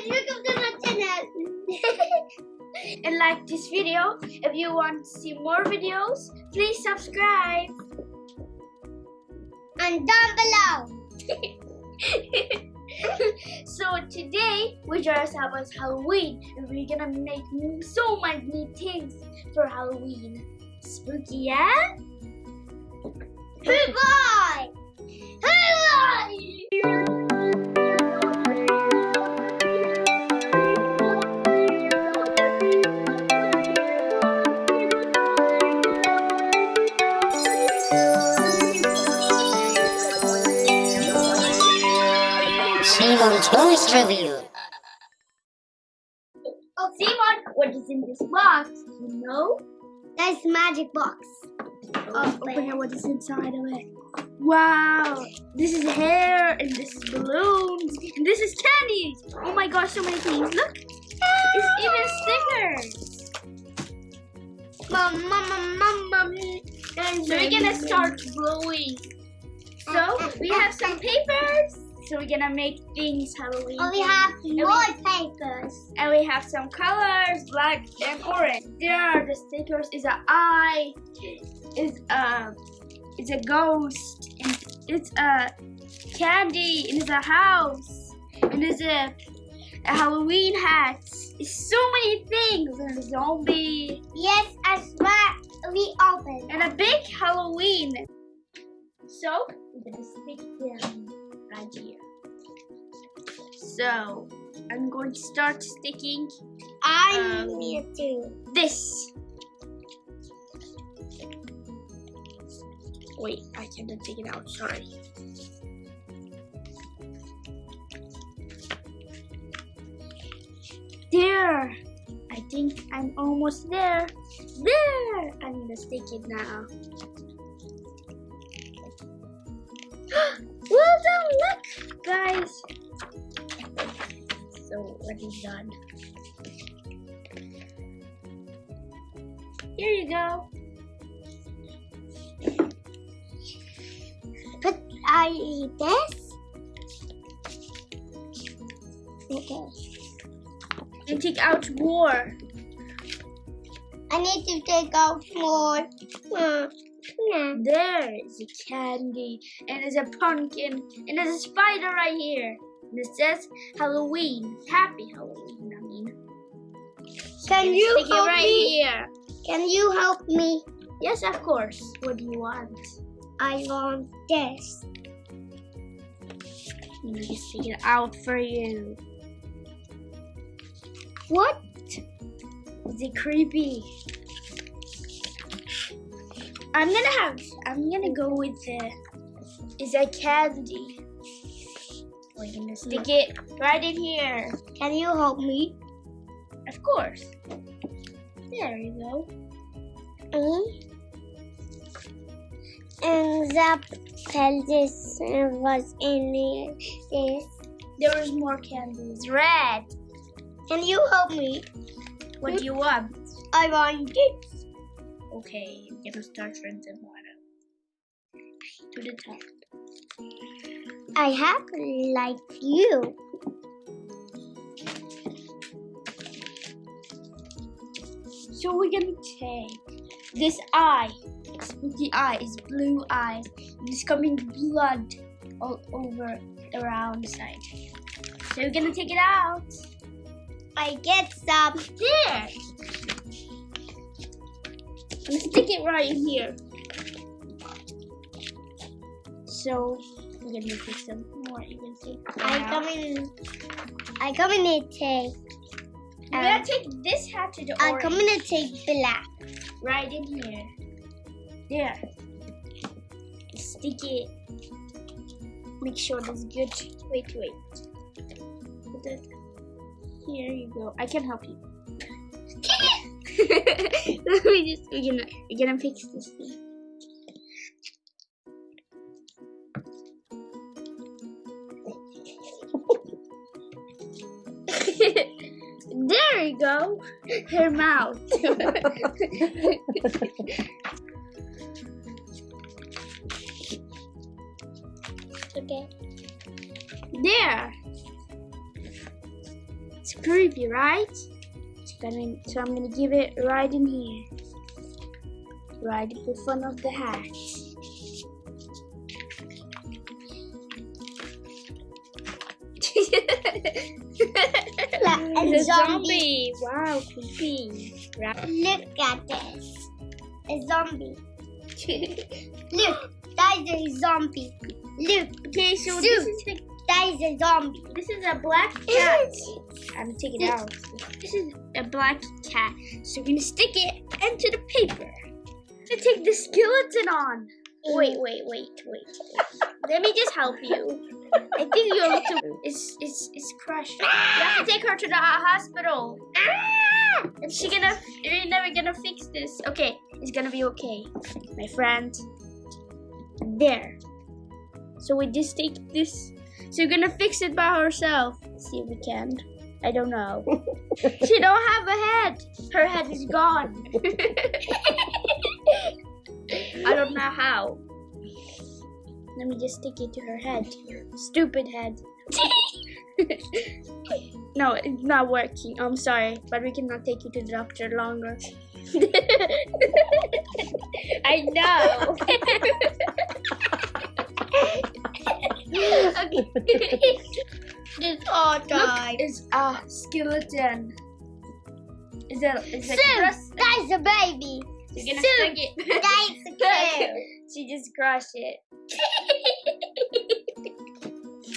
guys, welcome to my channel. and like this video. If you want to see more videos, please subscribe. and down below. so today we dress up as Halloween and we're gonna make so many things for Halloween. Spooky, yeah? Goodbye. Goodbye. Simon Toys Review. Oh, Simon, what is in this box? You know? That's magic box. Oh, oh open it. What is inside of it? Wow, this is hair and this is balloons and this is candies. Oh my gosh, so many things. Look, it's even stickers. Mom, mom, mom, mom, mom. So we're gonna start blowing. So we have some papers. So we're gonna make things Halloween. Oh, we have more papers. and we have some colors, black and orange. There are the stickers. Is a eye. Is a is a ghost. And it's a candy. And it's a house. And it's a, a Halloween hat. It's so many things. And a zombie. Yes, as well. We open. and a big Halloween. So we're gonna stick them right here. So I'm going to start sticking I Um, need to. this. Wait, I cannot take it out. Sorry. There. I think I'm almost there. There. I'm gonna stick it now. Done? Here you go. Put I eat this. Okay. And take out more. I need to take out more. Hmm. Yeah. There is a candy, and there's a pumpkin, and there's a spider right here. And it says Halloween. Happy Halloween, I mean. Can And you stick it help right me? here. Can you help me? Yes, of course. What do you want? I want this. Let me just take it out for you. What? Is it creepy? I'm gonna have. I'm gonna go with the. Is that candy. Gonna stick it right in here. Can you help me? Of course. There you go. Mm. And the pelvis was in here. This. There is more candies. Red. Can you help me? What do you want? I want this. Okay, I'm gonna start from the bottom to the top. I have like you. So we're gonna take this eye. Spooky eye is blue eyes. It's coming blood all over the side. So we're gonna take it out. I get some. There. And stick it right here. So we're gonna take some more. You can take. I that come in. I come in a take. We're gonna um, take this hat to the I orange. come in a take black. right in here. There. Stick it. Make sure that's good. Wait, wait. Put it. Here you go. I can help you. Me just. We're gonna. We're gonna fix this thing. Go. Her mouth. Okay. there. It's creepy, right? It's gonna, so I'm gonna give it right in here. Right in front of the hat. Like a It's a zombie. zombie. Wow, creepy. Right. Look at this. A zombie. Look, that is a zombie. Look, Okay, so Soup. this is the, that is a zombie. this is a black cat. I'm gonna take it out. This is a black cat. So we're gonna stick it into the paper. To take the skeleton on. Wait, wait, wait, wait. wait. Let me just help you. I think you're a little. It's it's it's crushed. You have to take her to the hospital. Ah! And she gonna. You're never gonna fix this. Okay, it's gonna be okay, my friend. There. So we just take this. So we're gonna fix it by herself. See if we can. I don't know. she don't have a head. Her head is gone. I don't know how. Let me just stick it to her head. Stupid head. no, it's not working. I'm sorry, but we cannot take you to the doctor longer. I know. okay. This all Look, died. it's a skeleton. Is that is that Soup, that is a baby. You're gonna stick it. that is a kid. she just crushed it.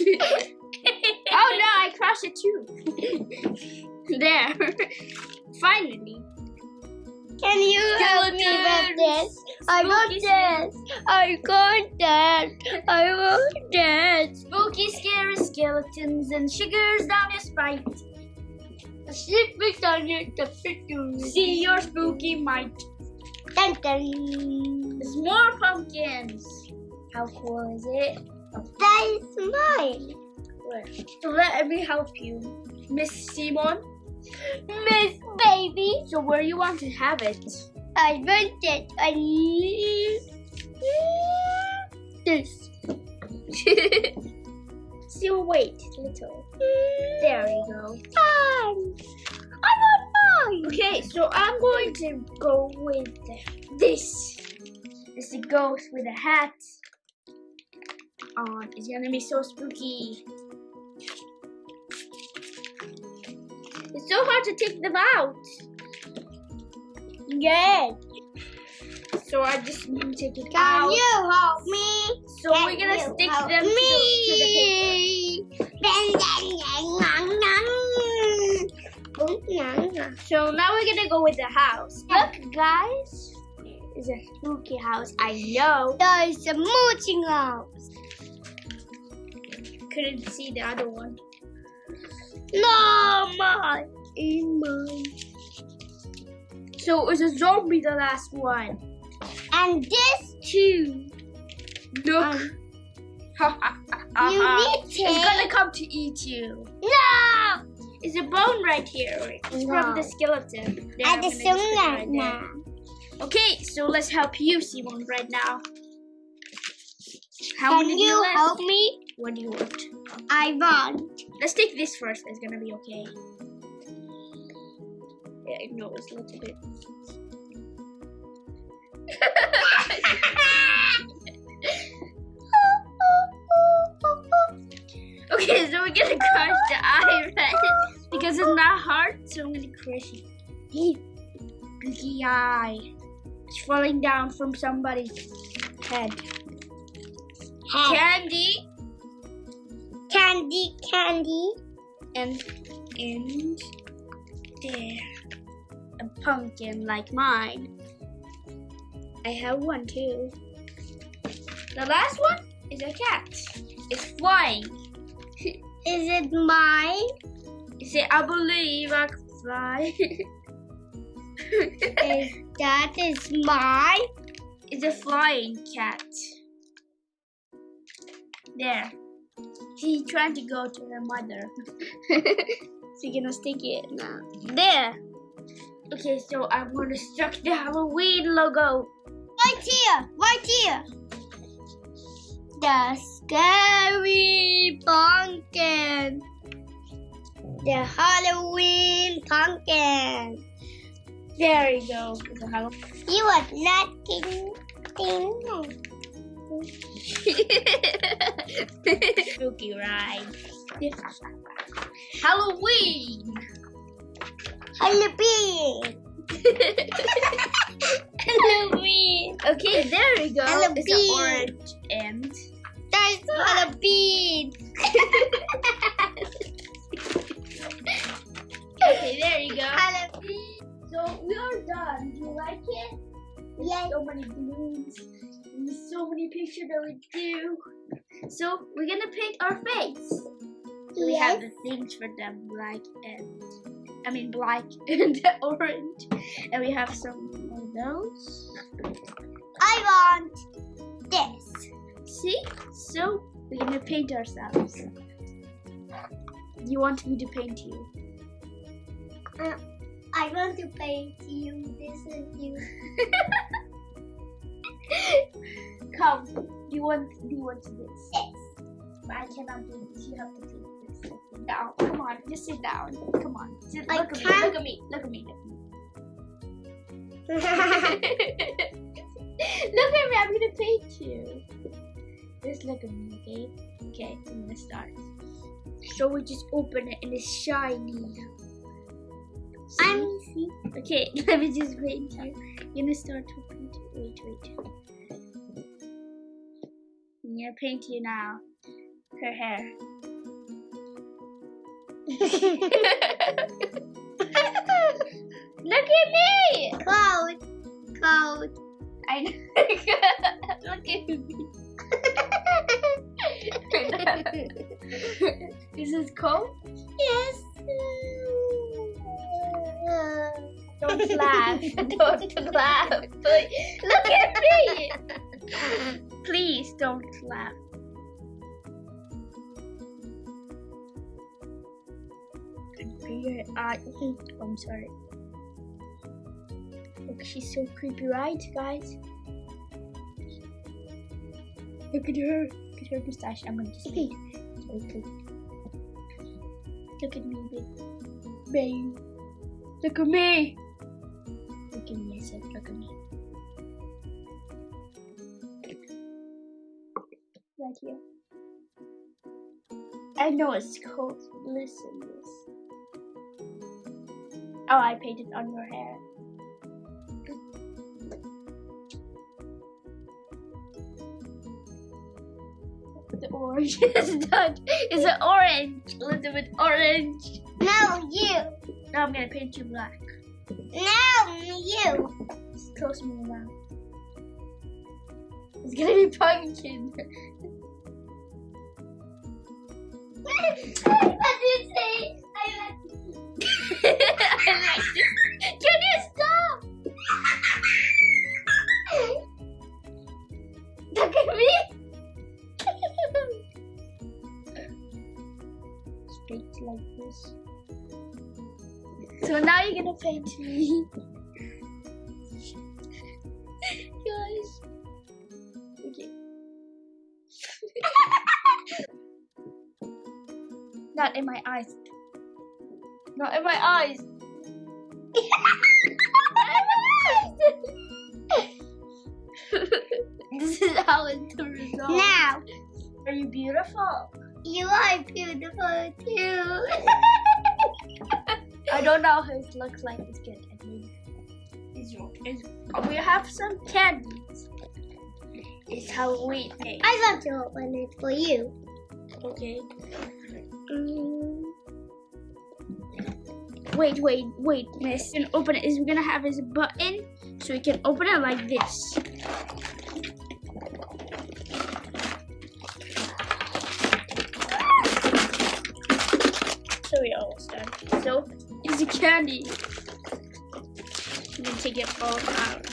oh no, I crushed it too. there. Finally. Can you help me with this? I want this. I want that. I want that. Spooky, scary skeletons and sugars down your spine. Sleep on it. The picture. See your spooky might. Dun, dun. There's more pumpkins. How cool is it? That is mine. Let me help you, Miss Simon. Miss Baby. So where do you want to have it? I want it. I need this. so wait, little. There you go. Mine. I want mine. Okay, so I'm going to go with this. It's the ghost with a hat on. It's gonna be so spooky. It's so hard to take them out. Yes. So I just need to take it Can out. you help me? So we're gonna stick them to the, to the paper. me. Dun, dun, dun. So now we're gonna go with the house. Look, guys, it's a spooky house. I know. There is a mooching house. Couldn't see the other one. No, mine. In mine. So it's a zombie, the last one. And this too. Look. Um, You It's it. gonna come to eat you. No. It's a bone right here. It's from the skeleton. I'm the gonna just put it sunlight right now. Okay, so let's help you, Simon, right now. How Can many you help me? What do you want? I want. Let's take this first. It's gonna be okay. Yeah, I know it's a little bit. okay, so we're gonna crush the eye because it's not hard. So I'm gonna crush it. Biggie eye. It's falling down from somebody's head. Candy candy, candy. and and there a pumpkin like mine. I have one too. The last one is a cat. It's flying. Is it mine? You say, I believe I can fly. Is that is mine? it's a flying cat. There. She's trying to go to her mother. She's gonna stick it now. There. Okay, so I'm gonna struck the Halloween logo. Right here, right here. The scary pumpkin. the Halloween pumpkin. There you go. It's a Halloween. You are not kidding. Spooky ride. Halloween. Halloween. Halloween. Okay, there we go. Halloween. It's an orange end. That's Halloween. Okay, there you go. Halloween. So we are done. Do you like it? There's Yes. so many balloons. So many pictures that we do. So we're gonna paint our face. So we have the things for them, black and I mean black and orange, and we have some of those. I want this. See? So we're gonna paint ourselves. You want me to paint you? Uh, I want to paint you. This is you. Come. Do you want? Do you want to do this? Yes. But I cannot do this. You have to do this. Down. Come on. Just sit down. Come on. Sit, I look at me. can't. Look at me. Look at me. Look at me. look at me. I'm gonna paint you. Just look at me, okay? Okay. I'm gonna start. So we just open it and it's shiny. See? I'm see. Okay, let me just paint you. You're gonna start paint. Wait, wait. I'm gonna paint you now. Her hair. Look at me! Cold. Cold. I know. Look at me. this Is this cold? yes. Don't laugh. Don't laugh. Look at me. Please don't laugh. Your eye. Oh, I'm sorry. Look, she's so creepy, right, guys? Look at her. Look at her mustache. I'm gonna just. Just please. Look at me, babe. Babe. Look at me. At me, I said, look. Right here. I know it's cold. Listen, this. Oh, I painted on your hair. The orange is done. It's an orange. A little bit orange. No, you. Now I'm gonna paint you black. No, you. Just me around. It's gonna be pumpkin. Not in my eyes. Not in my eyes. this is how it's the result. Now, Are you beautiful? you are beautiful too. I don't know how it looks like. It's good. I mean, it's, it's, we have some candies. It's Halloween. Hey, I want to open it for you. okay. Wait, wait, wait, miss. And open it is we're gonna have this button so we can open it like this. So we almost done. So it's a candy. I'm gonna take it all out.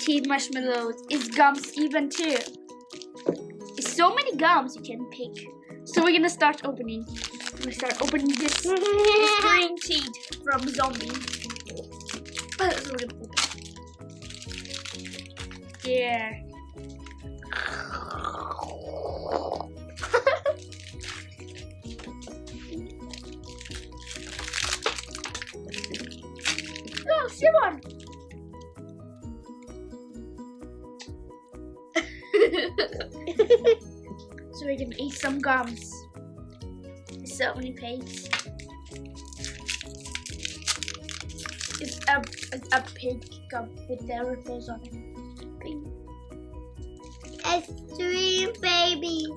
Tea marshmallows. It's gums even too. So many gums you can pick. So we're gonna start opening. We're gonna start opening this, this green teeth from zombie. So we're gums. So many pigs. It's a, it's a pig gum with the ripples on it. Pink. Extreme babies.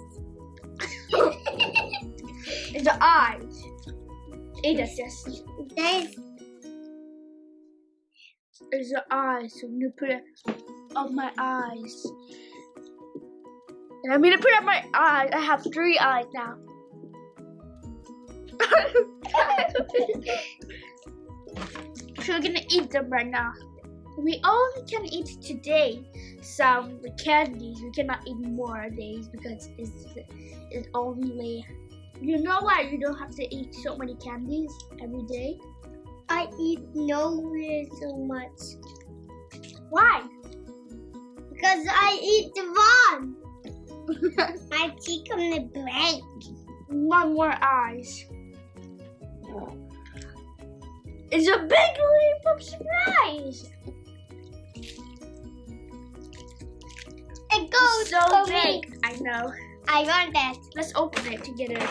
It's the eyes. It is just There's it's the eyes. So gonna put it on my eyes. And I'm gonna put it on my eyes. I have three eyes now. so we're gonna eat them right now. We only can eat today some candies. We cannot eat more days because it's, it's only. You know why you don't have to eat so many candies every day? I eat nowhere so much Why? because I eat one. My cheek on the break. One more eyes. It's a big leap of surprise. It goes so for big. me. I know. I want that. Let's open it together.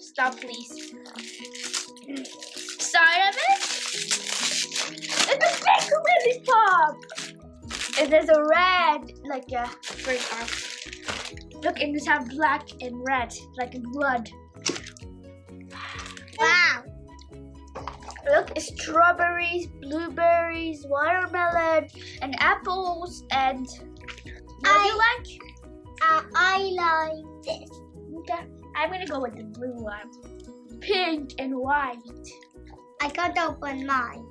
Stop, please. And there's a red, like a first arm. Look, and it's have black and red, like blood. Wow. Look, strawberries, blueberries, watermelon, and apples, and what do you like? Uh, I like this. Okay, I'm gonna go with the blue one. Pink and white. I can't open mine.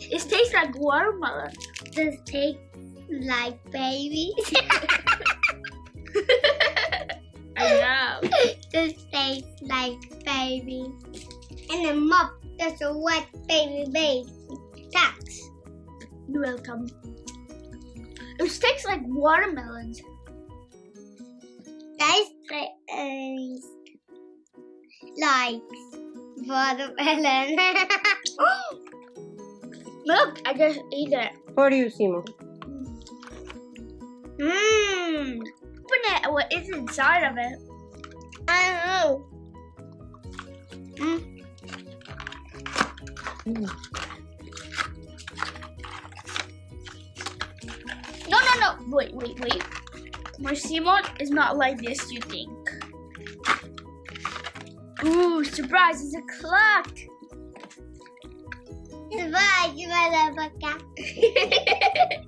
It tastes like watermelon. Does taste like babies? I know. This tastes like baby. And the mop, there's a wet baby baby. Thanks. You're welcome. It tastes like watermelons. Guys, taste uh, like watermelon. Look, I just ate it. What do you see, Mom? Mmm. Open it. What is inside of it? I don't know. Mm. No, no, no. Wait, wait, wait. My Simon is not like this, you think. Ooh, surprise, it's a clock. Bye, motherfucker.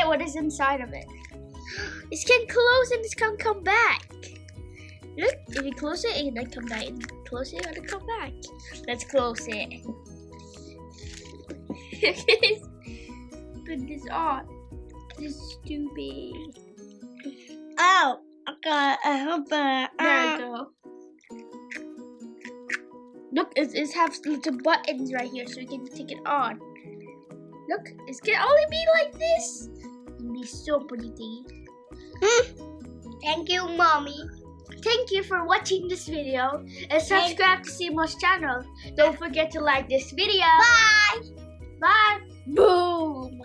It what is inside of it. It can close and it can come back. Look, if you close it, it can come back. And close it, and it come back. Let's close it. Put this on. This is stupid. Oh. I hope uh, There we go. Look, it, it has little buttons right here so we can take it on. Look, it can only be like this. Be so pretty. Hmm? Thank you, mommy. Thank you for watching this video and subscribe to Simo's channel. Don't forget to like this video. Bye. Bye. Boom.